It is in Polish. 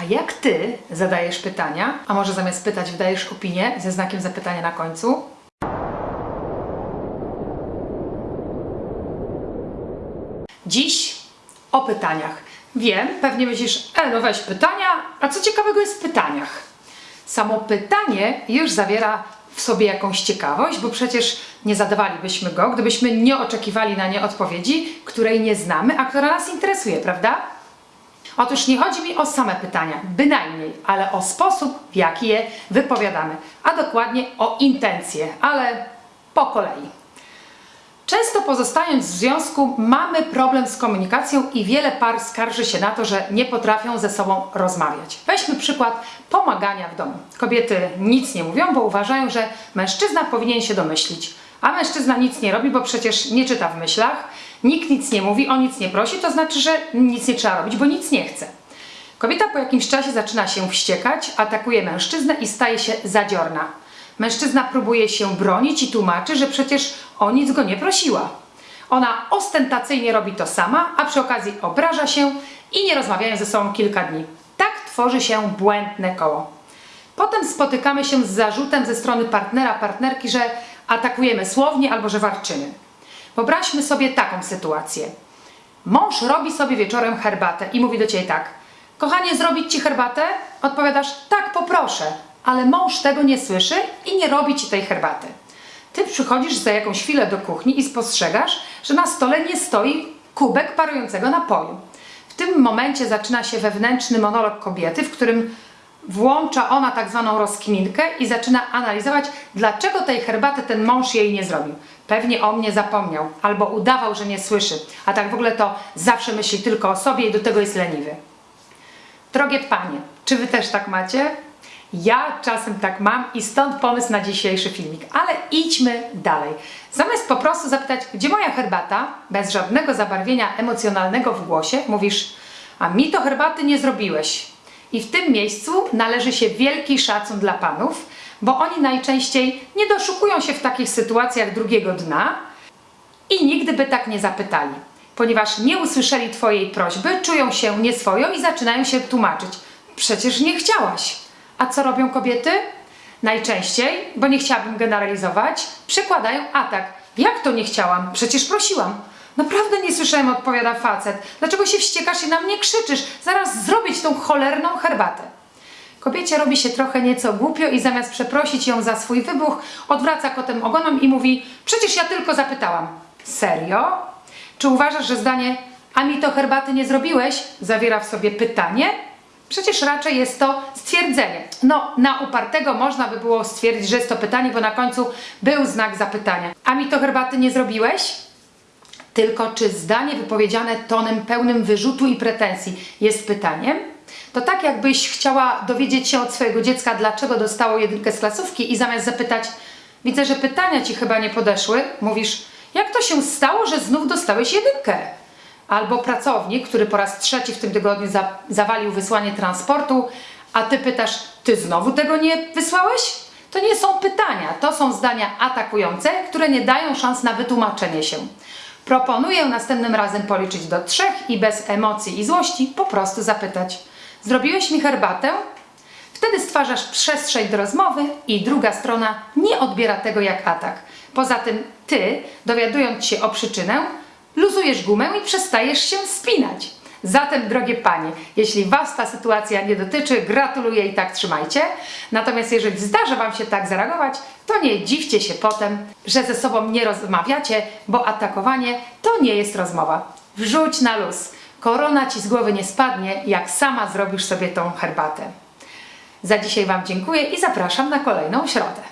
A jak ty zadajesz pytania, a może zamiast pytać wydajesz opinię ze znakiem zapytania na końcu? Dziś o pytaniach. Wiem, pewnie myślisz, e, no weź pytania, a co ciekawego jest w pytaniach? Samo pytanie już zawiera w sobie jakąś ciekawość, bo przecież nie zadawalibyśmy go, gdybyśmy nie oczekiwali na nie odpowiedzi, której nie znamy, a która nas interesuje, prawda? Otóż nie chodzi mi o same pytania, bynajmniej, ale o sposób, w jaki je wypowiadamy, a dokładnie o intencje, ale po kolei. Często pozostając w związku, mamy problem z komunikacją i wiele par skarży się na to, że nie potrafią ze sobą rozmawiać. Weźmy przykład pomagania w domu. Kobiety nic nie mówią, bo uważają, że mężczyzna powinien się domyślić, a mężczyzna nic nie robi, bo przecież nie czyta w myślach, nikt nic nie mówi, o nic nie prosi, to znaczy, że nic nie trzeba robić, bo nic nie chce. Kobieta po jakimś czasie zaczyna się wściekać, atakuje mężczyznę i staje się zadziorna. Mężczyzna próbuje się bronić i tłumaczy, że przecież o nic go nie prosiła. Ona ostentacyjnie robi to sama, a przy okazji obraża się i nie rozmawiają ze sobą kilka dni. Tak tworzy się błędne koło. Potem spotykamy się z zarzutem ze strony partnera, partnerki, że atakujemy słownie albo że warczymy. Wyobraźmy sobie taką sytuację. Mąż robi sobie wieczorem herbatę i mówi do ciebie tak: Kochanie, zrobić ci herbatę? Odpowiadasz: Tak, poproszę. Ale mąż tego nie słyszy i nie robi ci tej herbaty. Ty przychodzisz za jakąś chwilę do kuchni i spostrzegasz, że na stole nie stoi kubek parującego napoju. W tym momencie zaczyna się wewnętrzny monolog kobiety, w którym włącza ona tak zwaną rozkminkę i zaczyna analizować, dlaczego tej herbaty ten mąż jej nie zrobił. Pewnie o mnie zapomniał, albo udawał, że nie słyszy, a tak w ogóle to zawsze myśli tylko o sobie i do tego jest leniwy. Drogie panie, czy wy też tak macie? Ja czasem tak mam i stąd pomysł na dzisiejszy filmik, ale idźmy dalej. Zamiast po prostu zapytać, gdzie moja herbata, bez żadnego zabarwienia emocjonalnego w głosie, mówisz, a mi to herbaty nie zrobiłeś. I w tym miejscu należy się wielki szacun dla panów, bo oni najczęściej nie doszukują się w takich sytuacjach drugiego dna i nigdy by tak nie zapytali, ponieważ nie usłyszeli Twojej prośby, czują się nieswojo i zaczynają się tłumaczyć. Przecież nie chciałaś. A co robią kobiety? Najczęściej, bo nie chciałabym generalizować, przykładają atak. Jak to nie chciałam? Przecież prosiłam. Naprawdę nie słyszałem, odpowiada facet. Dlaczego się wściekasz i na mnie krzyczysz? Zaraz zrobić tą cholerną herbatę. Kobiecie robi się trochę nieco głupio i zamiast przeprosić ją za swój wybuch, odwraca kotem ogonem i mówi Przecież ja tylko zapytałam. Serio? Czy uważasz, że zdanie a mi to herbaty nie zrobiłeś zawiera w sobie pytanie? Przecież raczej jest to stwierdzenie. No, na upartego można by było stwierdzić, że jest to pytanie, bo na końcu był znak zapytania. A mi to herbaty nie zrobiłeś? Tylko czy zdanie wypowiedziane tonem pełnym wyrzutu i pretensji jest pytaniem? To tak jakbyś chciała dowiedzieć się od swojego dziecka, dlaczego dostało jedynkę z klasówki i zamiast zapytać, widzę, że pytania ci chyba nie podeszły, mówisz, jak to się stało, że znów dostałeś jedynkę? Albo pracownik, który po raz trzeci w tym tygodniu za, zawalił wysłanie transportu, a ty pytasz, ty znowu tego nie wysłałeś? To nie są pytania, to są zdania atakujące, które nie dają szans na wytłumaczenie się. Proponuję następnym razem policzyć do trzech i bez emocji i złości po prostu zapytać: Zrobiłeś mi herbatę? Wtedy stwarzasz przestrzeń do rozmowy i druga strona nie odbiera tego jak atak. Poza tym ty, dowiadując się o przyczynę, luzujesz gumę i przestajesz się spinać. Zatem, drogie panie, jeśli Was ta sytuacja nie dotyczy, gratuluję i tak trzymajcie. Natomiast jeżeli zdarza Wam się tak zareagować, to nie dziwcie się potem, że ze sobą nie rozmawiacie, bo atakowanie to nie jest rozmowa. Wrzuć na luz. Korona Ci z głowy nie spadnie, jak sama zrobisz sobie tą herbatę. Za dzisiaj Wam dziękuję i zapraszam na kolejną środę.